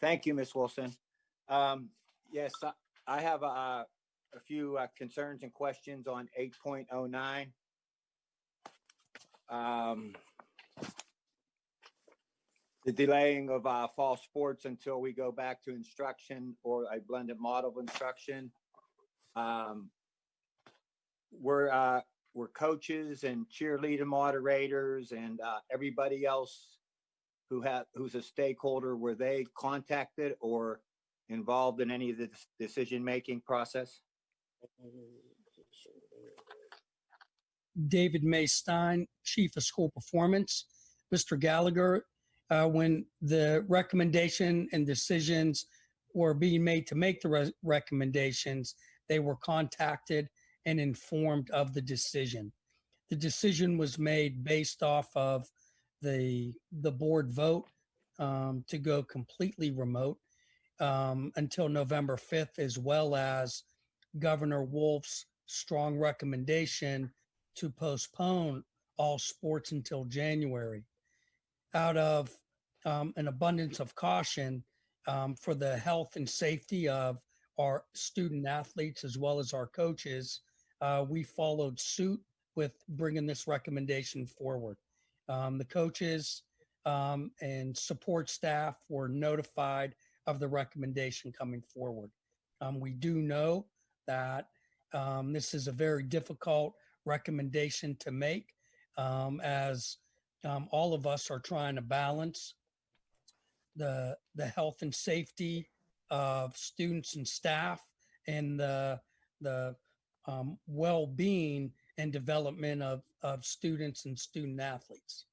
Thank you, Ms. Wilson. Um, yes, I- I have, uh, a few uh, concerns and questions on eight point oh nine. Um, the delaying of, uh, fall sports until we go back to instruction or a blended model of instruction. Um, we're, uh, we're coaches and cheerleader moderators and, uh, everybody else who have, who's a stakeholder, were they contacted or involved in any of the decision-making process? David May Stein, Chief of School Performance. Mr. Gallagher, uh, when the recommendation and decisions were being made to make the re- recommendations, they were contacted and informed of the decision. The decision was made based off of the, the board vote um, to go completely remote um, until November 5th, as well as Governor Wolf's strong recommendation to postpone all sports until January. Out of um, an abundance of caution um, for the health and safety of our student athletes as well as our coaches, uh, we followed suit with bringing this recommendation forward. Um, the coaches um, and support staff were notified of the recommendation coming forward. Um, we do know that um, this is a very difficult recommendation to make um, as um, all of us are trying to balance the the health and safety of students and staff and the the um, well-being and development of of students and student athletes.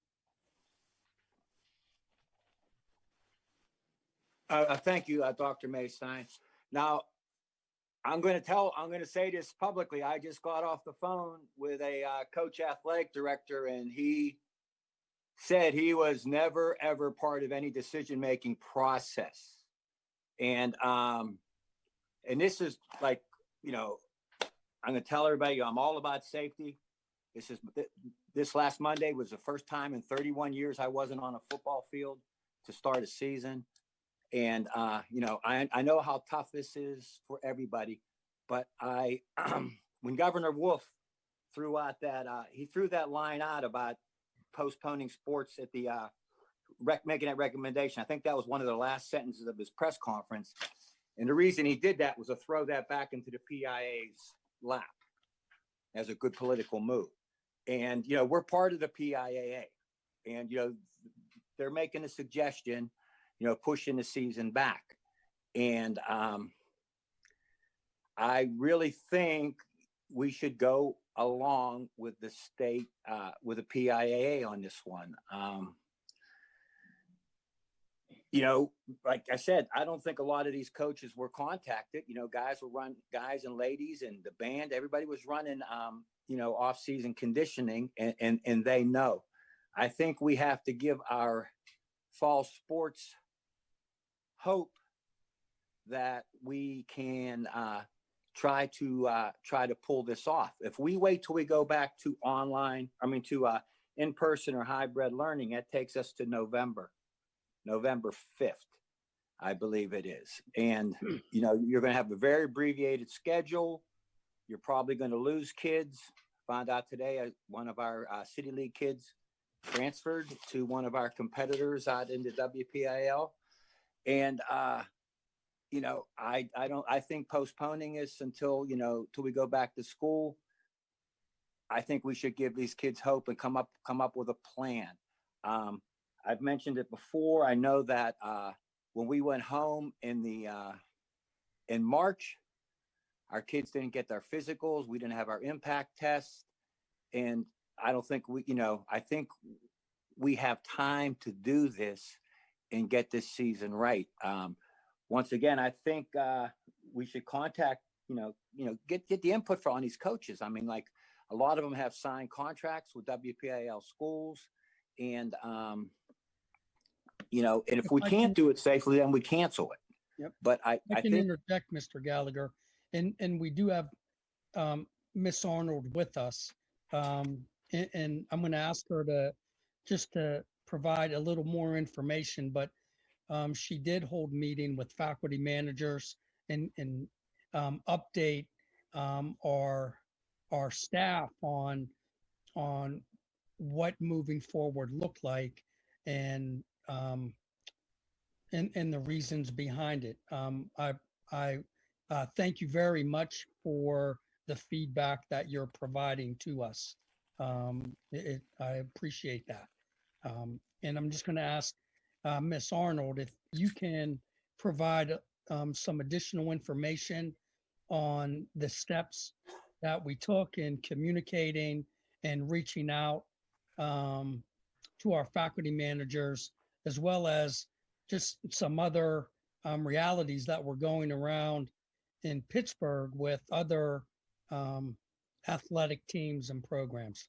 Uh, thank you, uh, Dr. Maystein. Now, I'm going to tell, I'm going to say this publicly. I just got off the phone with a uh, coach athletic director and he said he was never, ever part of any decision-making process. And, um, and this is like, you know, I'm going to tell everybody, I'm all about safety. This is, this last Monday was the first time in 31 years I wasn't on a football field to start a season. And, uh, you know, I, I know how tough this is for everybody, but I, when Governor Wolf threw out that, uh, he threw that line out about postponing sports at the, uh, rec, making that recommendation. I think that was one of the last sentences of his press conference. And the reason he did that was to throw that back into the PIAA's lap as a good political move. And, you know, we're part of the PIAA and, you know, they're making a suggestion you know, pushing the season back. And um, I really think we should go along with the state, uh, with the PIAA on this one. Um, you know, like I said, I don't think a lot of these coaches were contacted. You know, guys were run, guys and ladies, and the band. Everybody was running, um, you know, off-season conditioning, and, and and they know. I think we have to give our fall sports hope that we can uh, try to uh, try to pull this off. If we wait till we go back to online, I mean to uh, in-person or hybrid learning, it takes us to November, November 5th, I believe it is. And, you know, you're going to have a very abbreviated schedule. You're probably going to lose kids. Found out today, uh, one of our uh, City League kids transferred to one of our competitors out in the WPIAL. And, uh, you know, I, I don't, I think postponing this until, you know, till we go back to school. I think we should give these kids hope and come up, come up with a plan. Um, I've mentioned it before. I know that, uh, when we went home in the, uh, in March, our kids didn't get their physicals. We didn't have our impact tests. And I don't think we, you know, I think we have time to do this and get this season right. Um, once again, I think uh, we should contact, you know, you know, get get the input from all these coaches. I mean, like a lot of them have signed contracts with WPIAL schools, and um, you know, and if If we I can't can- do it safely, then we cancel it. Yep. But I, I I can think interject, Mr. Gallagher, and, and we do have um, Miss Arnold with us. Um, and, and I'm going to ask her to, just to provide a little more information, but um, she did hold meeting with faculty managers and, and um, update um, our, our staff on, on what moving forward looked like and, um, and, and the reasons behind it. Um, I, I, uh, thank you very much for the feedback that you're providing to us. Um, it, I appreciate that. Um, and I'm just going to ask, uh, Ms. Arnold, if you can provide, um, some additional information on the steps that we took in communicating and reaching out, um, to our faculty managers, as well as just some other, um, realities that were going around in Pittsburgh with other, um, athletic teams and programs.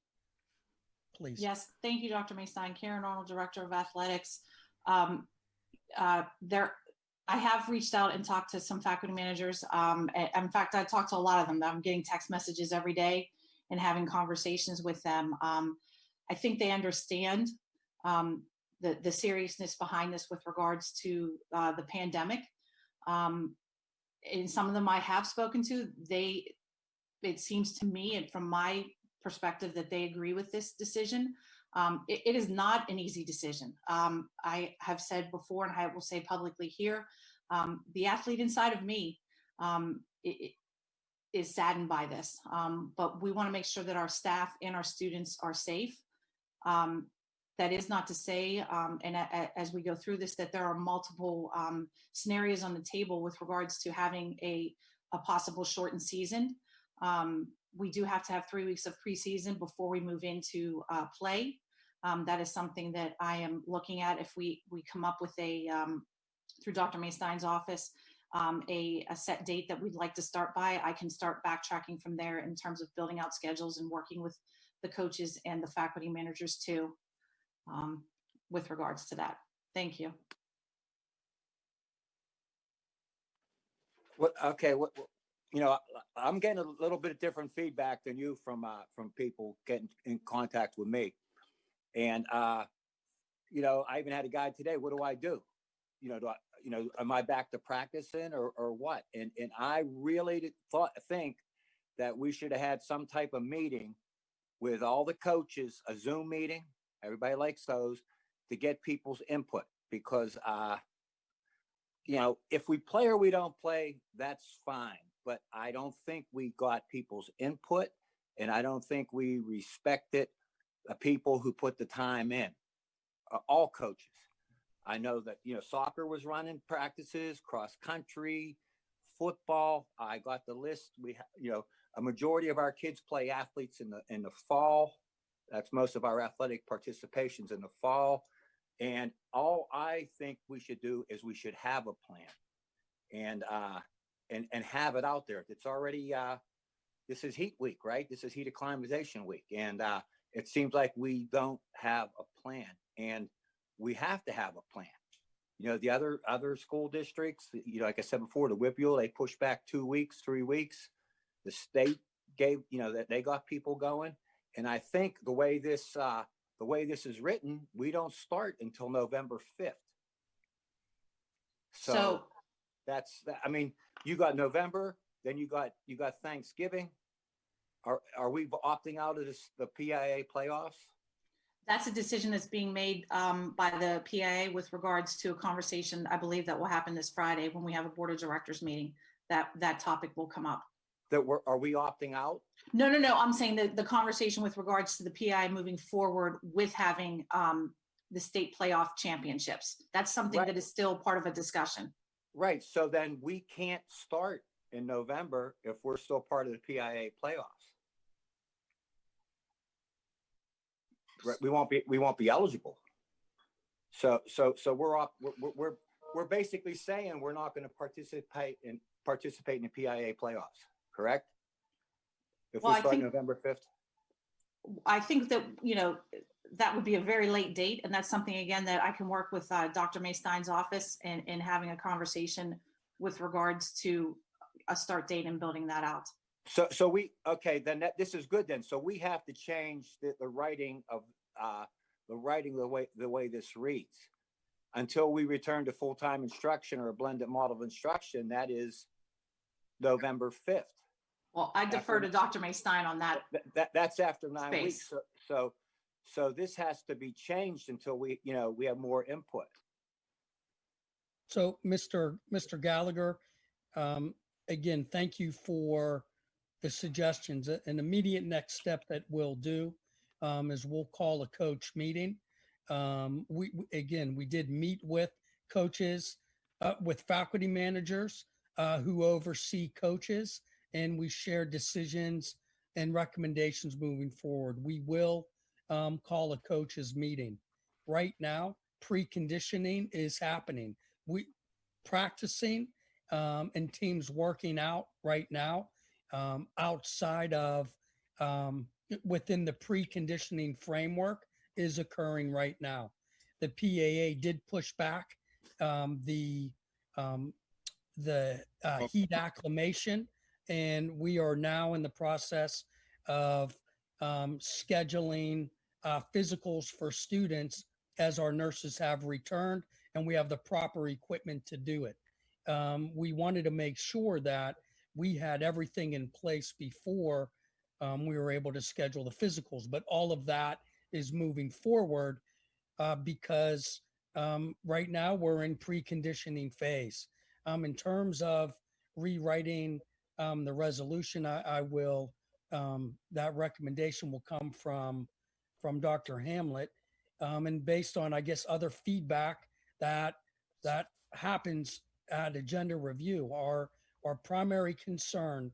Please. Yes, thank you, Dr. Maystein. Karen Arnold, Director of Athletics. Um, uh, There, I have reached out and talked to some faculty managers. Um, In fact, I talked to a lot of them. I'm getting text messages every day and having conversations with them. Um, I think they understand um, the, the seriousness behind this with regards to uh, the pandemic. Um, And some of them I have spoken to, they, it seems to me and from my perspective that they agree with this decision. Um, it, it is not an easy decision. Um, I have said before, and I will say publicly here, um, the athlete inside of me um, i- i- is saddened by this. Um, but we want to make sure that our staff and our students are safe. That is not to say, um, and a- a- as we go through this, that there are multiple um, scenarios on the table with regards to having a, a possible shortened season. Um, we do have to have three weeks of preseason before we move into uh, play. Um, that is something that I am looking at. If we we come up with a um, through Dr. Maystein's office um, a, a set date that we'd like to start by, I can start backtracking from there in terms of building out schedules and working with the coaches and the faculty managers too, um, with regards to that. Thank you. What, okay, what, what- you know, I'm getting a little bit of different feedback than you from, uh, from people getting in contact with me. And, uh, you know, I even had a guy today, what do I do? You know, do I, you know, am I back to practicing or, or what? And, and I really thought, think that we should have had some type of meeting with all the coaches, a Zoom meeting, everybody likes those, to get people's input because, uh, you know, if we play or we don't play, that's fine. But I don't think we got people's input and I don't think we respected the people who put the time in, uh, all coaches. I know that, you know, soccer was running practices, cross country, football. I got the list. We, you know, a majority of our kids play athletes in the, in the fall. That's most of our athletic participations in the fall. And all I think we should do is we should have a plan and, uh, and, and have it out there. It's already, uh, this is heat week, right? This is heat acclimatization week. And, uh, it seems like we don't have a plan and we have to have a plan. You know, the other, other school districts, you know, like I said before, the WPIAL, they pushed back two weeks, three weeks. The state gave, you know, that they got people going. And I think the way this, uh, the way this is written, we don't start until November fifth. So So, that's, I mean, you got November, then you got, you got Thanksgiving. Are, are we opting out of this, the PIAA playoffs? That's a decision that's being made um, by the PIAA with regards to a conversation, I believe that will happen this Friday when we have a Board of Directors meeting. That, that topic will come up. That we're, are we opting out? No, no, no, I'm saying that the conversation with regards to the PI moving forward with having um, the state playoff championships. That's something Right. that is still part of a discussion. Right, so then we can't start in November if we're still part of the PIAA playoffs. Right, we won't be, we won't be eligible. So, so, so we're up, we're, we're- we're, basically saying we're not gonna participate in, participate in the PIAA playoffs, correct? If Well, we I start think- November fifth? I think that, you know, that would be a very late date, and that's something, again, that I can work with uh, Dr. Maystein's office and, and having a conversation with regards to a start date and building that out. So, so we, okay, then that, this is good then. So we have to change the, the writing of, uh, the writing, the way, the way this reads. until we return to full-time instruction or a blended model of instruction, that is November fifth. Well, I defer to Dr. May Stein on that. That, that, that's after nine weeks. So, so, so this has to be changed until we, you know, we have more input. So, Mr. Mr. Gallagher, um, again, thank you for the suggestions. An immediate next step that we'll do um, is we'll call a coach meeting. Um, we, we- again, we did meet with coaches, uh, with faculty managers uh, who oversee coaches, and we share decisions and recommendations moving forward. We will um, call a coaches meeting. Right now, preconditioning is happening we practicing um, and teams working out right now um, outside of um, within the preconditioning framework is occurring right now. The PIAA did push back um, the um, the uh, heat acclimation, and we are now in the process of um, scheduling uh, physicals for students as our nurses have returned and we have the proper equipment to do it. Um, we wanted to make sure that we had everything in place before um, we were able to schedule the physicals, but all of that is moving forward uh, because um, right now we're in preconditioning phase. Um, in terms of rewriting um, the resolution, I, I will, um, that recommendation will come from, from Dr. Hamlet. Um, and based on, I guess, other feedback that that happens at agenda review. Our our primary concern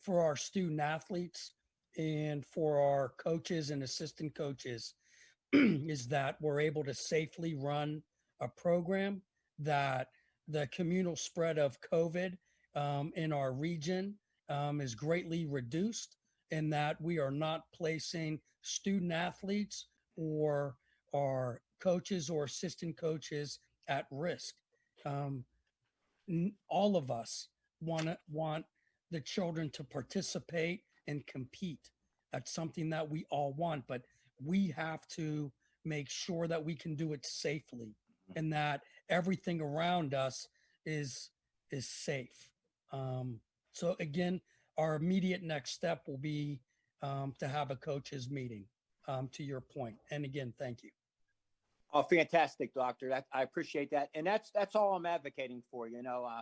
for our student athletes and for our coaches and assistant coaches is that we're able to safely run a program that the communal spread of COVID um, in our region um, is greatly reduced and that we are not placing student athletes or our coaches or assistant coaches at risk. Um, all of us want to want the children to participate and compete. That's something that we all want, but we have to make sure that we can do it safely and that everything around us is is safe. Um, so again, our immediate next step will be um, to have a coaches meeting. Um, to your point, and again, thank you. Oh, fantastic, doctor. That, I appreciate that. And that's, that's all I'm advocating for, you know, uh,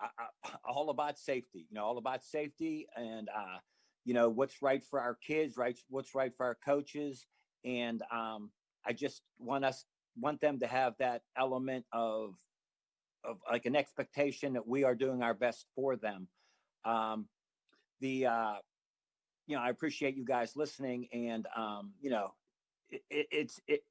I, I, all about safety, you know, all about safety and, uh, you know, what's right for our kids, right? What's right for our coaches. And, um, I just want us, want them to have that element of, of like an expectation that we are doing our best for them. Um, the, uh, you know, I appreciate you guys listening and, um, you know, it, it, it's, it,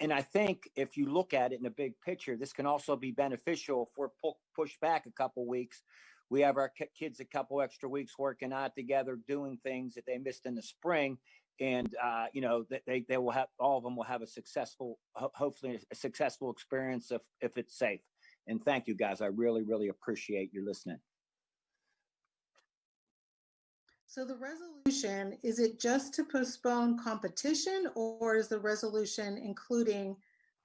and I think if you look at it in a big picture, this can also be beneficial if we're pu- pushed back a couple weeks. We have our ki- kids a couple extra weeks working out together, doing things that they missed in the spring. And, uh, you know, that they, they will have, all of them will have a successful, ho- hopefully a successful experience if, if it's safe. And thank you guys. I really, really appreciate you listening. So the resolution, is it just to postpone competition or is the resolution including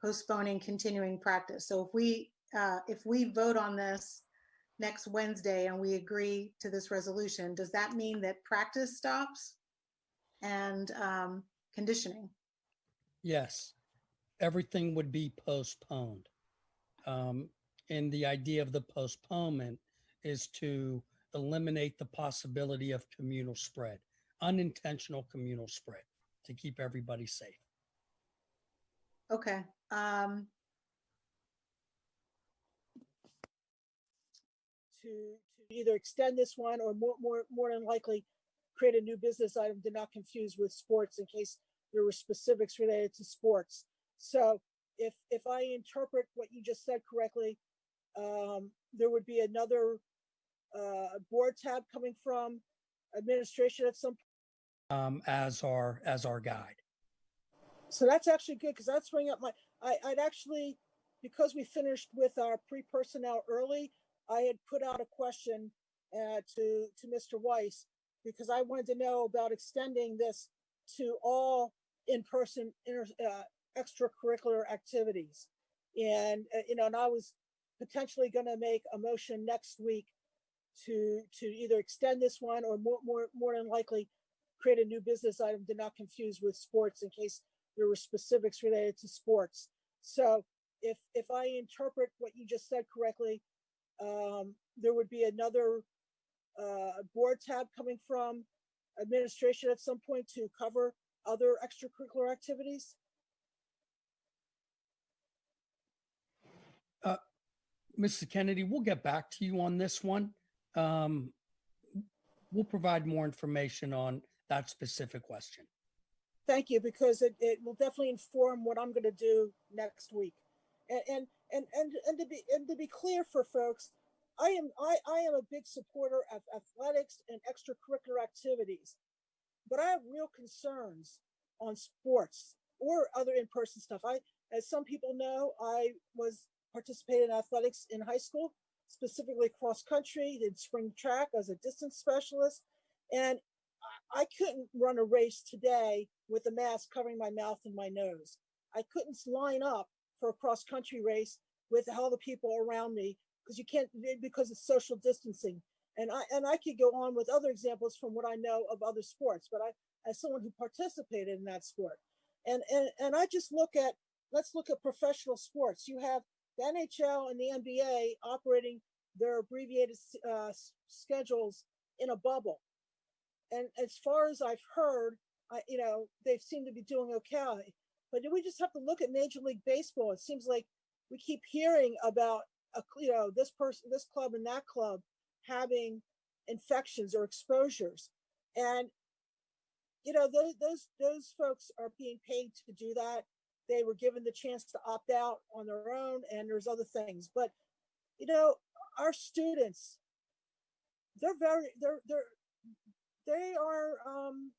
postponing continuing practice? So if we, uh, if we vote on this next Wednesday and we agree to this resolution, does that mean that practice stops? And um, conditioning? Yes, everything would be postponed. Um, and the idea of the postponement is to eliminate the possibility of communal spread, unintentional communal spread, to keep everybody safe. Okay. um, to, to either extend this one or more, more, more than likely create a new business item to not confuse with sports in case there were specifics related to sports. So if, if I interpret what you just said correctly, um, there would be another, uh, board tab coming from administration at some, Um, as our as our guide. so that's actually good because that's bringing up my, I, I'd actually, because we finished with our pre-personnel early, I had put out a question uh, to, to Mr. Weiss because I wanted to know about extending this to all in-person inter, uh, extracurricular activities. And, uh, you know, and I was potentially going to make a motion next week to, to either extend this one or more, more, more than likely create a new business item to not confuse with sports in case there were specifics related to sports. So if, if I interpret what you just said correctly, um, there would be another, uh, board tab coming from administration at some point to cover other extracurricular activities? Mrs. Kennedy, we'll get back to you on this one. Um, We'll provide more information on that specific question. Thank you, because it, it will definitely inform what I'm gonna do next week. And, and, and, and, and to be, and to be clear for folks, I am, I, I am a big supporter of athletics and extracurricular activities. But I have real concerns on sports or other in-person stuff. I, as some people know, I was participating in athletics in high school, specifically cross country, did spring track as a distance specialist. And I I couldn't run a race today with a mask covering my mouth and my nose. I couldn't line up for a cross country race with all the people around me because you can't because it's social distancing. And I and I could go on with other examples from what I know of other sports, but I as someone who participated in that sport. And and and I just look at let's look at professional sports. You have the NHL and the NBA operating their abbreviated uh, schedules in a bubble. And as far as I've heard, I, you know, they seem to be doing okay. But do we just have to look at Major League Baseball? It seems like we keep hearing about, a, you know, this person, this club and that club having infections or exposures. And, you know, those, those, those folks are being paid to do that. They were given the chance to opt out on their own and there's other things. But, you know, our students, they're very, they're, they're, they are, um,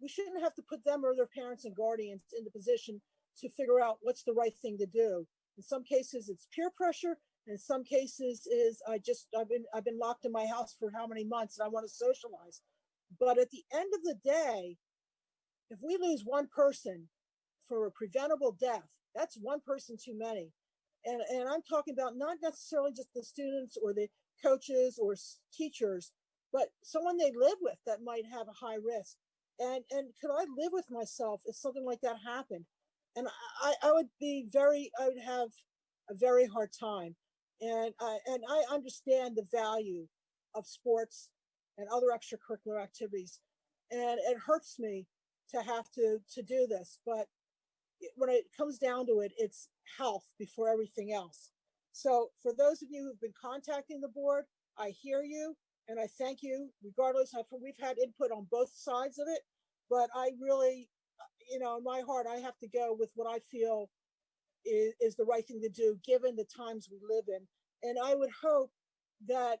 we shouldn't have to put them or their parents and guardians in the position to figure out what's the right thing to do. In some cases, it's peer pressure. In some cases, is I just I've been I've been locked in my house for how many months and I want to socialize. But at the end of the day, if we lose one person for a preventable death, that's one person too many. And and I'm talking about not necessarily just the students or the coaches or teachers, but someone they live with that might have a high risk. And and could I live with myself if something like that happened? And I, I would be very, I would have a very hard time. And I, and I understand the value of sports and other extracurricular activities. And it hurts me to have to, to do this, but when it comes down to it, it's health before everything else. So for those of you who've been contacting the board, I hear you and I thank you regardless. I've, we've had input on both sides of it, but I really, you know, in my heart, I have to go with what I feel is, is the right thing to do, given the times we live in. And I would hope that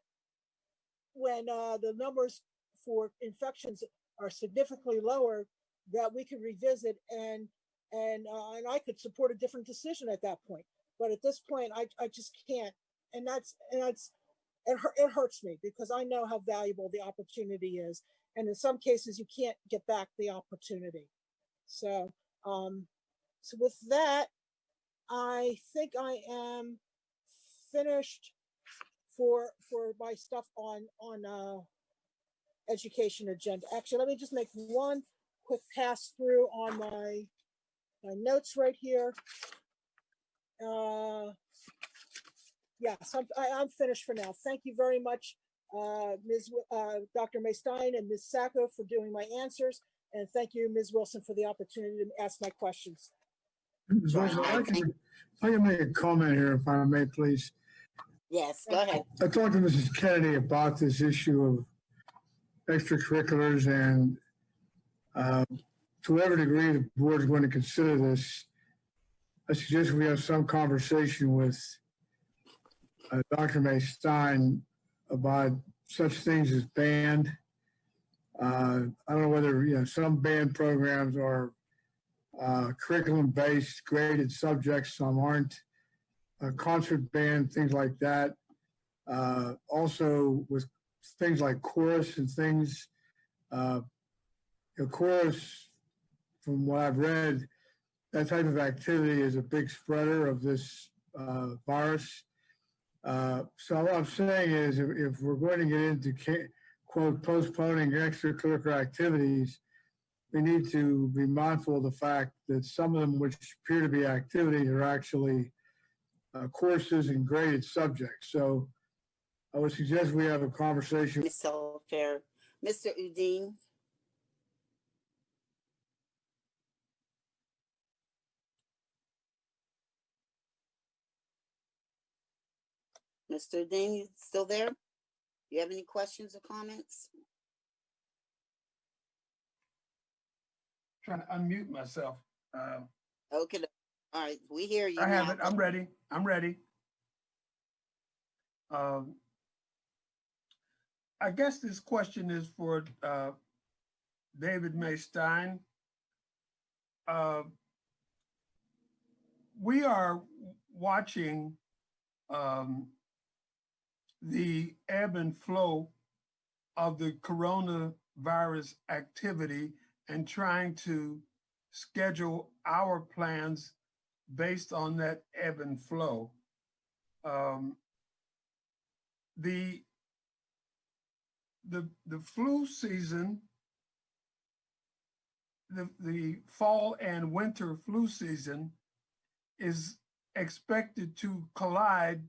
when uh, the numbers for infections are significantly lower, that we can revisit and and uh, and I could support a different decision at that point. But at this point, I I just can't, and that's and that's it, it hurts me because I know how valuable the opportunity is, and in some cases you can't get back the opportunity. So um, so with that, I think I am finished for for my stuff on on uh education agenda. Actually, let me just make one quick pass through on my my notes right here. Uh yes, I'm I, I'm finished for now. Thank you very much, uh Ms. Wi- uh Dr. May Stein and Ms. Sacco for doing my answers. And thank you, Ms. Wilson, for the opportunity to ask my questions. Ms. Wilson, I can, I can make a comment here, if I may, please. Yes, go ahead. I talked to Mrs. Kennedy about this issue of extracurriculars and uh, to whatever degree the board is going to consider this, I suggest we have some conversation with uh, Dr. May Stein about such things as band. Uh, I don't know whether, you know, some band programs are uh, curriculum-based graded subjects, some aren't. Uh, concert band, things like that. Uh, also with things like chorus and things. Uh, you know, chorus, from what I've read, that type of activity is a big spreader of this uh, virus. Uh, So what I'm saying is if, if we're going to get into quote postponing extracurricular activities, we need to be mindful of the fact that some of them which appear to be activities are actually uh, courses and graded subjects. So I would suggest we have a conversation. Ms. Fair. Mr. Udin? Mr. Udin, you still there? Do you have any questions or comments? Trying to unmute myself. Uh, Okay, all right, we hear you I have it. I'm ready. I'm ready. Um, I guess this question is for uh, David May Stein. Uh, We are watching um, the ebb and flow of the coronavirus activity and trying to schedule our plans based on that ebb and flow. Um, the the the flu season, the the fall and winter flu season is expected to collide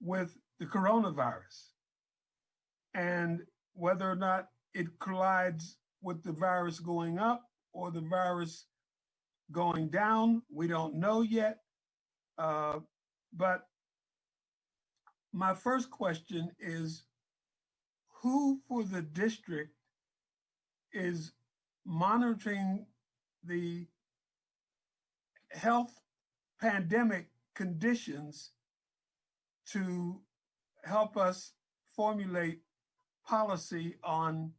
with the coronavirus. And whether or not it collides with the virus going up or the virus going down, we don't know yet. Uh, but my first question is who for the district is monitoring the health pandemic conditions to help us formulate policy on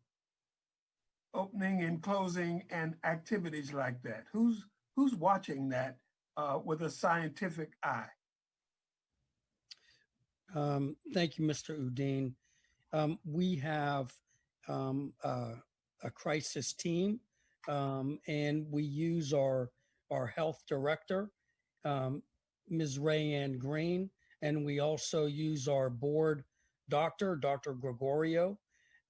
opening and closing and activities like that? Who's who's watching that uh, with a scientific eye? Um, thank you, Mr. Udin. Um, we have um, uh, a crisis team, um, and we use our our health director, um, Ms. Rayanne Green, and we also use our board doctor, Dr. Gregorio,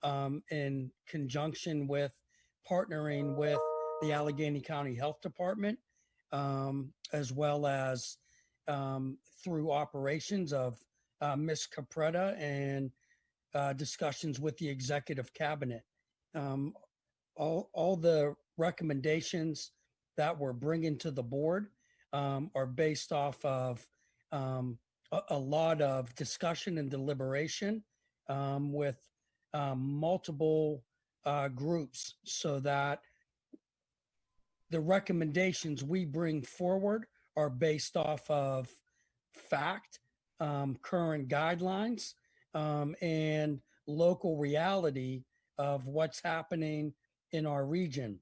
um, in conjunction with partnering with the Allegheny County Health Department, um, as well as um, through operations of uh, Ms. Capretta and uh, discussions with the executive cabinet. Um, all, all the recommendations that we're bringing to the board um, are based off of um, a, lot of discussion and deliberation um, with um, multiple uh, groups so that the recommendations we bring forward are based off of fact, um, current guidelines, um, and local reality of what's happening in our region.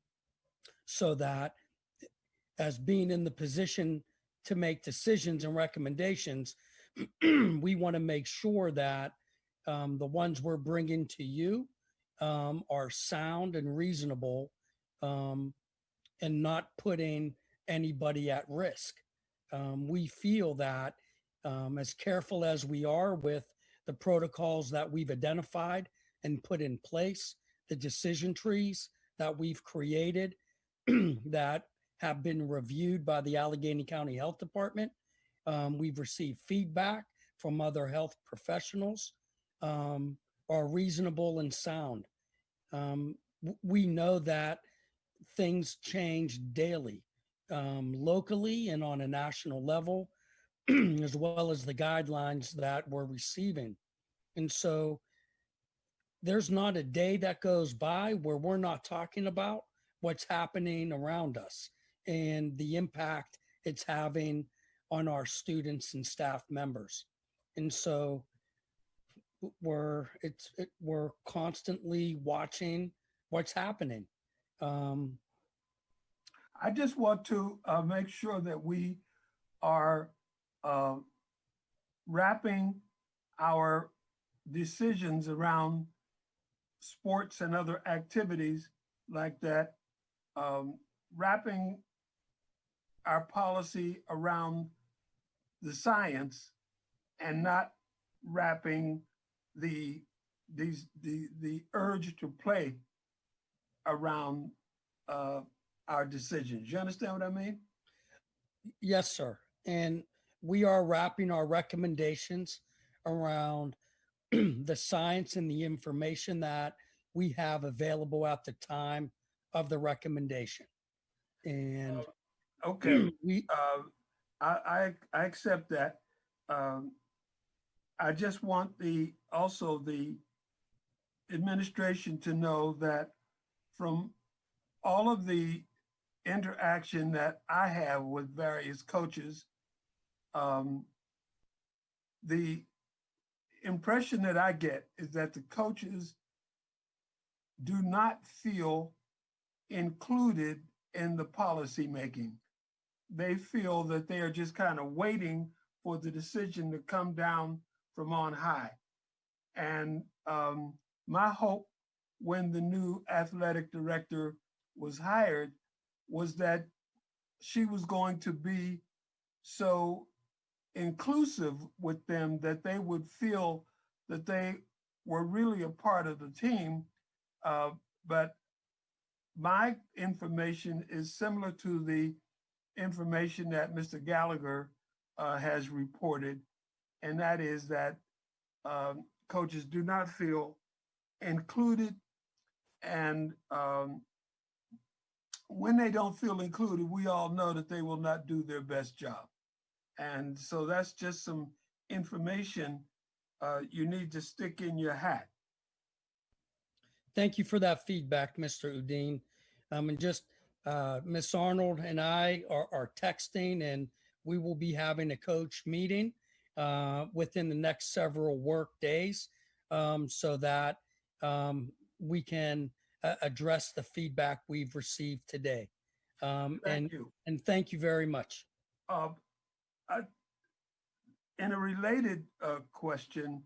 So that as being in the position to make decisions and recommendations, we want to make sure that um, the ones we're bringing to you um, are sound and reasonable um, and not putting anybody at risk. Um, we feel that um, as careful as we are with the protocols that we've identified and put in place, the decision trees that we've created that have been reviewed by the Allegheny County Health Department. Um, we've received feedback from other health professionals um, are reasonable and sound. Um, we know that things change daily, um, locally and on a national level, as well as the guidelines that we're receiving. And so there's not a day that goes by where we're not talking about what's happening around us and the impact it's having on our students and staff members. And so we're it's it, we're constantly watching what's happening. Um, I just want to uh, make sure that we are uh, wrapping our decisions around sports and other activities like that, um, wrapping our policy around the science and not wrapping the these the the urge to play around uh, our decisions. You understand what I mean? Yes, sir. And we are wrapping our recommendations around the science and the information that we have available at the time of the recommendation. And Okay. we, uh, I, I, I accept that. Um, I just want the, also the administration to know that from all of the interaction that I have with various coaches, um, the impression that I get is that the coaches do not feel included in the policy making they feel that they are just kind of waiting for the decision to come down from on high. And um, my hope when the new athletic director was hired was that she was going to be so inclusive with them that they would feel that they were really a part of the team. Uh, but my information is similar to the information that Mr. Gallagher uh, has reported, and that is that um, coaches do not feel included. And um, when they don't feel included, we all know that they will not do their best job. And so that's just some information uh, you need to stick in your hat. thank you for that feedback, Mr. Udin. Um, and just, uh, Miss Arnold and I are, are texting and we will be having a coach meeting, uh, within the next several work days. Um, so that, um, we can, uh, address the feedback we've received today. Um, and, Thank you. and thank you very much. Uh, I- In a related uh, question,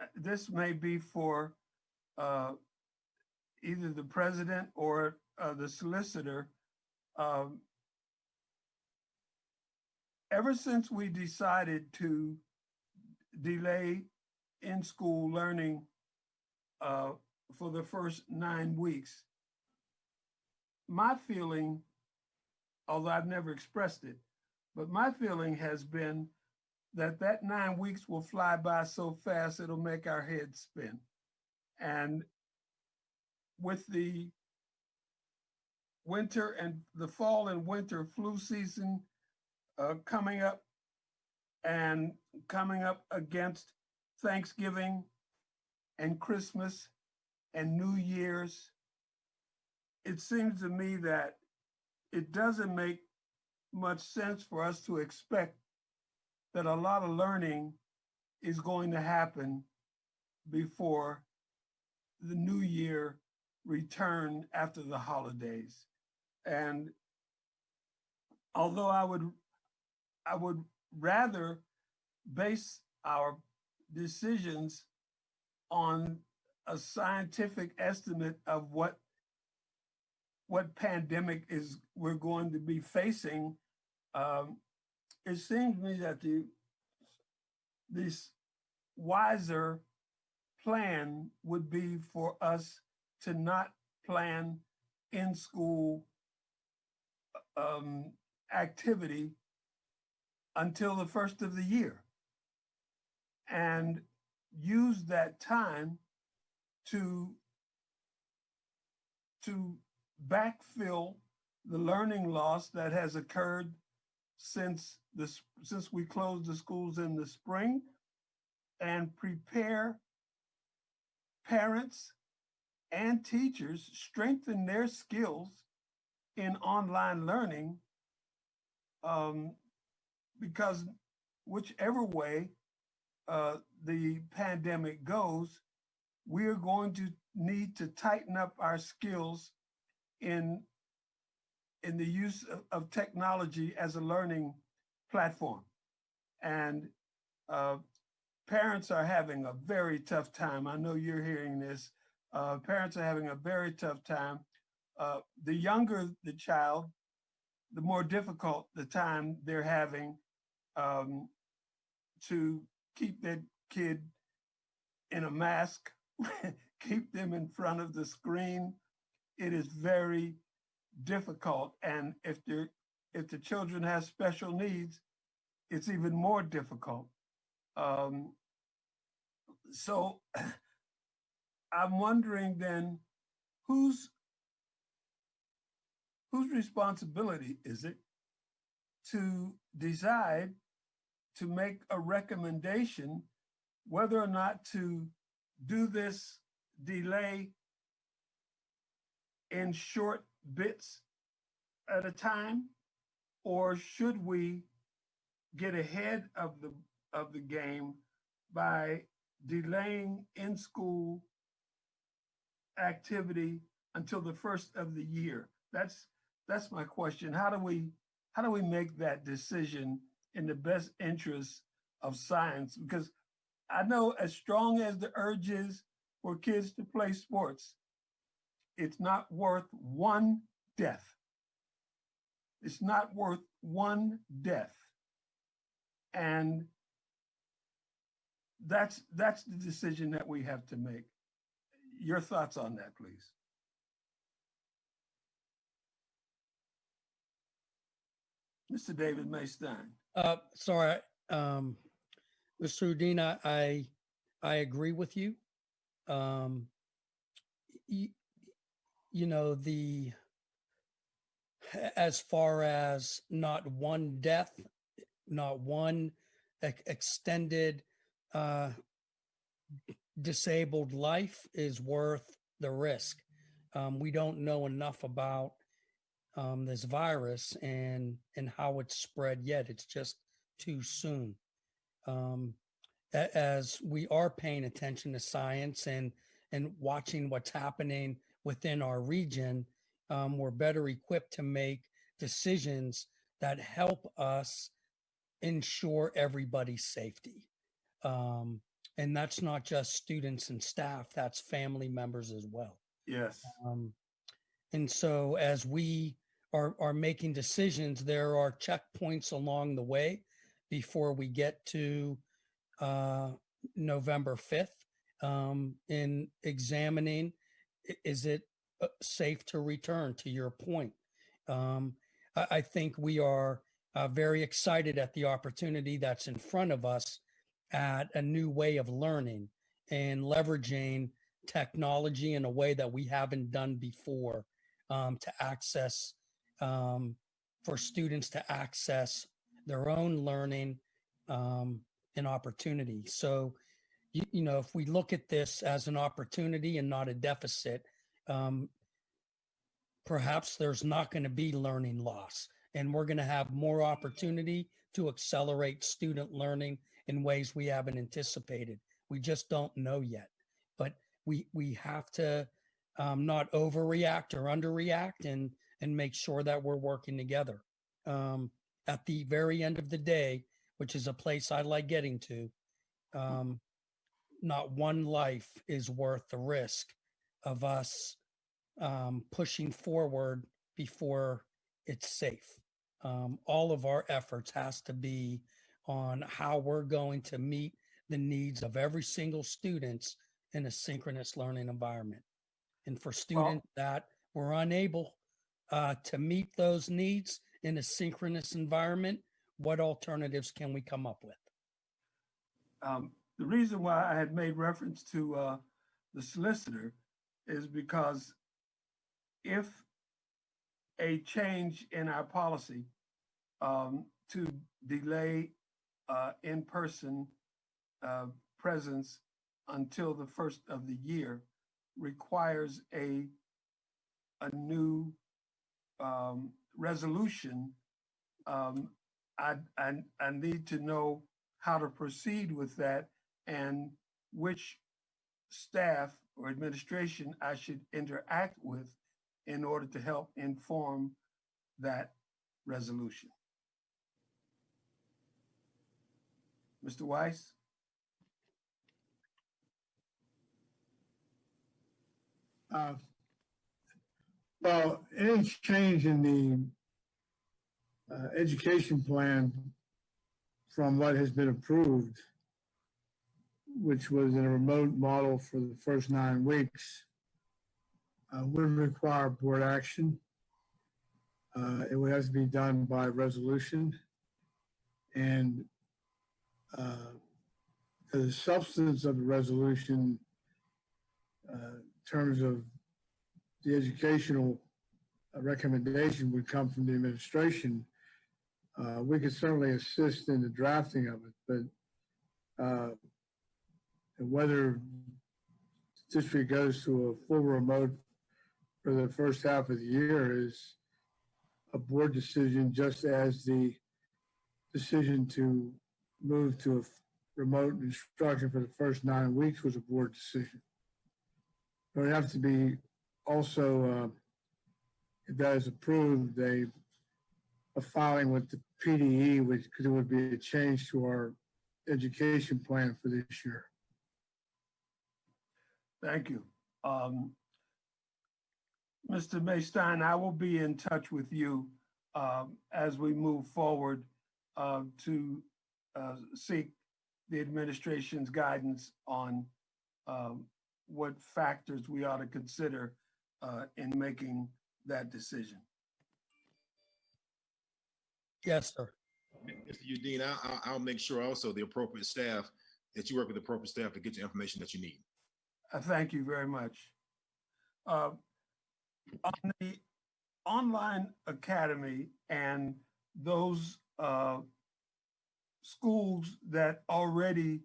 uh, this may be for uh, either the president or uh, the solicitor. Um, Ever since we decided to delay in-school learning uh, for the first nine weeks, my feeling, although I've never expressed it, but my feeling has been that that nine weeks will fly by so fast it'll make our heads spin. And with the winter and the fall and winter flu season uh, coming up and coming up against Thanksgiving and Christmas and New Year's, it seems to me that it doesn't make much sense for us to expect that a lot of learning is going to happen before the new year return after the holidays. And although I would, I would rather base our decisions on a scientific estimate of what what pandemic is we're going to be facing, um, it seems to me that the this wiser plan would be for us to not plan in school um, activity until the first of the year. And use that time to to backfill the learning loss that has occurred since this since we closed the schools in the spring and prepare parents and teachers strengthen their skills in online learning um, because whichever way uh, the pandemic goes, we are going to need to tighten up our skills in in the use of, of technology as a learning platform. And uh, parents are having a very tough time. I know you're hearing this. Uh, parents are having a very tough time. Uh, the younger the child, the more difficult the time they're having um, to keep that kid in a mask, keep them in front of the screen. It is very difficult. And if if the children have special needs, it's even more difficult. Um, so I'm wondering then, whose whose responsibility is it to decide to make a recommendation whether or not to do this delay in short bits at a time? Or should we get ahead of the, of the game by delaying in-school activity until the first of the year? That's, that's my question. How do we, how do we make that decision in the best interest of science? Because I know as strong as the urge is for kids to play sports, it's not worth one death. It's not worth one death. And that's that's the decision that we have to make. Your thoughts on that, please. Mr. David Maystein. Uh, sorry, um, Mr. Udin, I, I agree with you. Um, you, you know, the, as far as not one death, not one ex- extended, uh, disabled life is worth the risk. Um, we don't know enough about um, this virus and and how it's spread yet. It's just too soon. Um, as we are paying attention to science and and watching what's happening within our region, um, we're better equipped to make decisions that help us ensure everybody's safety. Um, and that's not just students and staff; that's family members as well. Yes. Um, and so as we are, are making decisions, there are checkpoints along the way before we get to uh, November 5th um, in examining, is it uh, safe to return to your point? Um, I, I think we are uh, very excited at the opportunity that's in front of us at a new way of learning and leveraging technology in a way that we haven't done before um, to access um, for students to access their own learning um, and opportunity. So, you, you know, if we look at this as an opportunity and not a deficit, um, perhaps there's not going to be learning loss, and we're going to have more opportunity to accelerate student learning in ways we haven't anticipated. We just don't know yet, but we we have to um, not overreact or underreact and and make sure that we're working together. Um, at the very end of the day, which is a place I like getting to, um, not one life is worth the risk of us um, pushing forward before it's safe. Um, all of our efforts has to be on how we're going to meet the needs of every single students in a synchronous learning environment. And for students that were unable uh, to meet those needs in a synchronous environment, what alternatives can we come up with? Um, the reason why I had made reference to uh, the solicitor is because if a change in our policy um, to delay uh, in-person uh, presence until the first of the year requires a a new um, resolution, um, I, I, I need to know how to proceed with that and which staff or administration I should interact with in order to help inform that resolution. Mr. Weiss? Uh, Well, any change in the uh, education plan from what has been approved, which was in a remote model for the first nine weeks, uh, would require board action. Uh, It would have to be done by resolution. And uh, the substance of the resolution, uh, in terms of the educational uh, recommendation would come from the administration. Uh, We could certainly assist in the drafting of it, but uh, whether district goes to a full remote for the first half of the year is a board decision, just as the decision to move to a remote instruction for the first nine weeks was a board decision. It have to be also, uh, that is approved, a, a filing with the PDE, which, it would be a change to our education plan for this year. Thank you. Um, Mr. Maystein, I will be in touch with you um, as we move forward uh, to uh, seek the administration's guidance on um, what factors we ought to consider uh, in making that decision. Yes, sir. Mr. Udin, I, I'll, I'll make sure also the appropriate staff, that you work with the appropriate staff to get the information that you need. Uh, Thank you very much. Uh, On the online academy and those uh, schools that already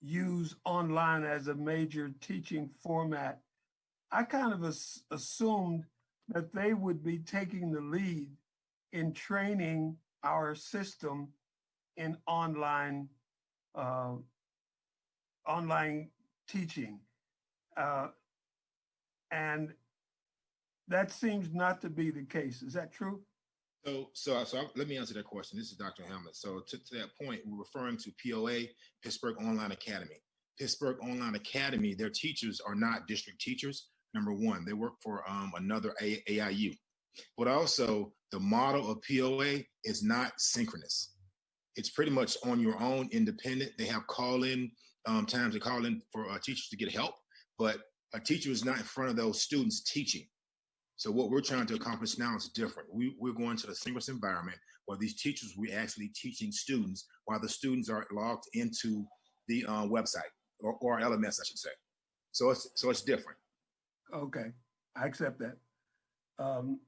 use online as a major teaching format, I kind of as- assumed that they would be taking the lead in training our system in online uh, online teaching. Uh, and that seems not to be the case. Is that true? So, so, so let me answer that question. This is Dr. Hamlet. So to, to that point, we're referring to POA, Pittsburgh Online Academy. Pittsburgh Online Academy, their teachers are not district teachers. Number one, they work for um, another A- AIU. But also, the model of POA is not synchronous. It's pretty much on your own, independent. They have call-in um, times to call in for uh, teachers to get help, but a teacher is not in front of those students teaching. So what we're trying to accomplish now is different. We, we're going to the synchronous environment where these teachers we actually teaching students while the students are logged into the uh, website or, or LMS, I should say. So it's so it's different. Okay, I accept that. Um,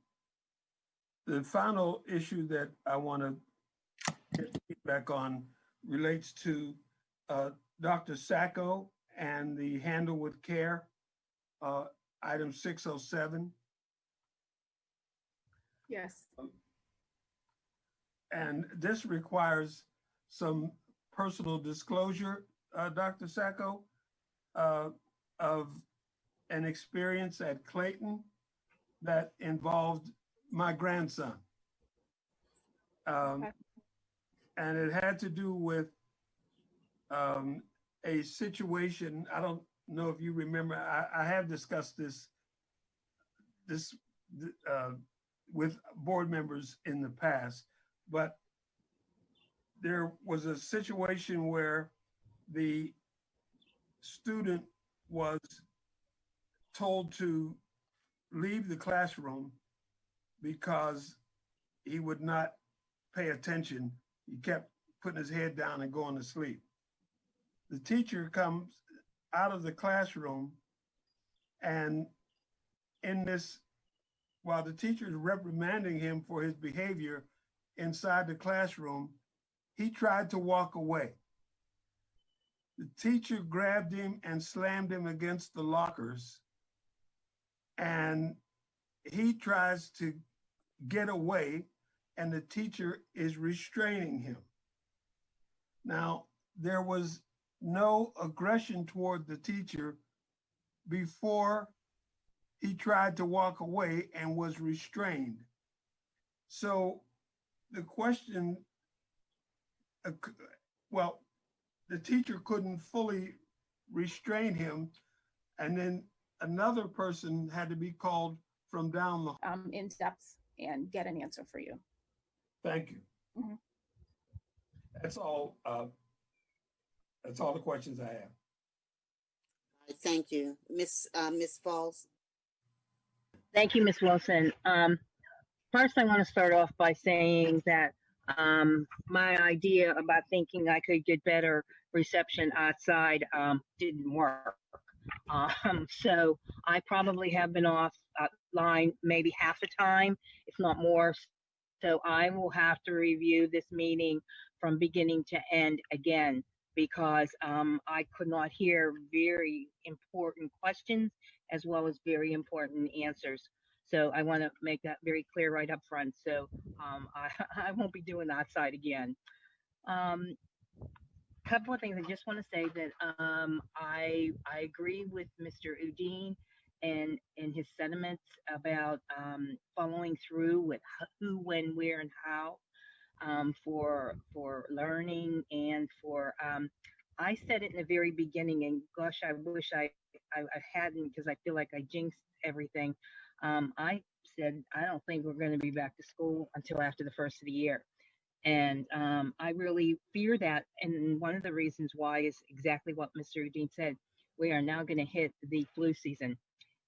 The final issue that I want to get feedback on relates to uh, Dr. Sacco and the handle with care, uh, item 607. Yes. And this requires some personal disclosure, uh, Dr. Sacco, uh, of an experience at Clayton that involved my grandson. Um, Okay. and it had to do with um, a situation. I don't know if you remember. I, I have discussed this this uh, with board members in the past, but there was a situation where the student was told to leave the classroom because he would not pay attention. He kept putting his head down and going to sleep. The teacher comes out of the classroom and in this, while the teacher is reprimanding him for his behavior inside the classroom, he tried to walk away. The teacher grabbed him and slammed him against the lockers. And he tries to get away, and the teacher is restraining him. Now, there was no aggression toward the teacher before he tried to walk away and was restrained. So the question, well, the teacher couldn't fully restrain him. And then another person had to be called from down the, Um, in depth and get an answer for you. thank you. Mhm. That's all, uh, that's all the questions I have. Thank you. Miss, uh, Miss Falls? Thank you, Ms. Wilson. Um, first, I want to start off by saying that um, my idea about thinking I could get better reception outside um, didn't work. Um, so I probably have been off uh, line maybe half the time, if not more. So I will have to review this meeting from beginning to end again because um, I could not hear very important questions as well as very important answers. So I want to make that very clear right up front. So um, I, I won't be doing that side again. Um, couple of things I just want to say that um, I I agree with Mr. Udin and and his sentiments about um, following through with who, when, where, and how um, for for learning and for um, I said it in the very beginning, and gosh, I wish I I, I hadn't because I feel like I jinxed everything. Um, I said I don't think we're going to be back to school until after the first of the year, and um, I really fear that. And one of the reasons why is exactly what Mr. Dean said. We are now going to hit the flu season,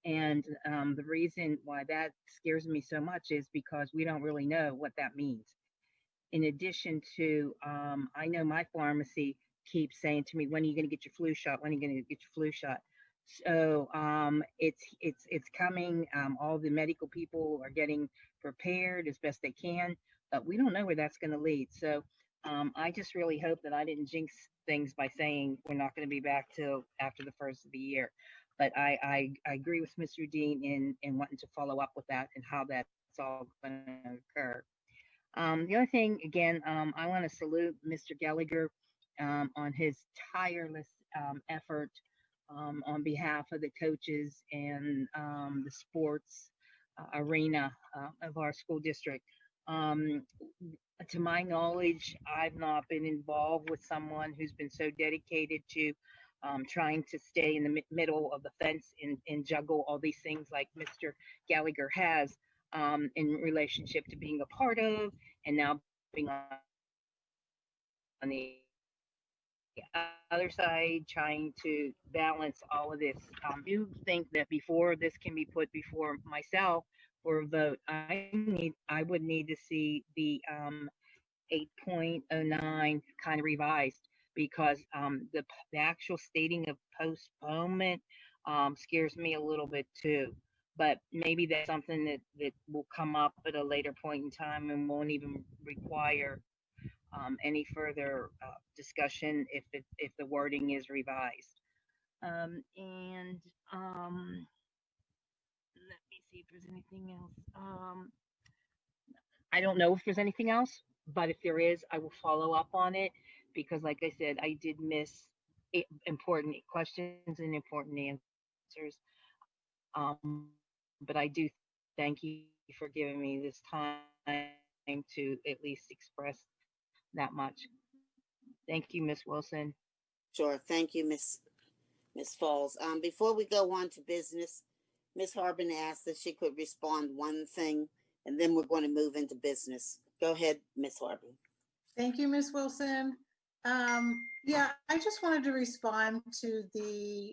and um, the reason why that scares me so much is because we don't really know what that means. In addition to, um, I know my pharmacy keeps saying to me, "When are you going to get your flu shot? When are you going to get your flu shot?" So um, it's it's it's coming. Um, all the medical people are getting prepared as best they can, but we don't know where that's going to lead. So um, I just really hope that I didn't jinx things by saying we're not going to be back till after the first of the year. But I I, I agree with Mr. Dean in in wanting to follow up with that and how that's all going to occur. Um, the other thing, again, um, I want to salute Mr. Gallagher um, on his tireless um, effort um, on behalf of the coaches and the sports uh, arena uh, of our school district. Um, to my knowledge, I've not been involved with someone who's been so dedicated to um, trying to stay in the mi- middle of the fence and, and juggle all these things like Mr. Gallagher has um, in relationship to being a part of and now being on, the other side trying to balance all of this. Um, do think that before this can be put before myself for a vote, I need I would need to see the um, 8.09 kind of revised because um, the, the actual stating of postponement um, scares me a little bit too. But maybe that's something that, that will come up at a later point in time and won't even require um, any further uh, discussion if it, if the wording is revised. Um, and um, see if there's anything else. Um, I don't know if there's anything else, but if there is, I will follow up on it because, like I said, I did miss important questions and important answers. Um, but I do thank you for giving me this time to at least express that much. Thank you, Miss Wilson. Sure. Thank you, Miss, Miss Falls. Um, before we go on to business, Miss Harbin asked that she could respond one thing, and then we're going to move into business. Go ahead, Miss Harbin. Thank you, Ms. Wilson. Um, yeah, I just wanted to respond to the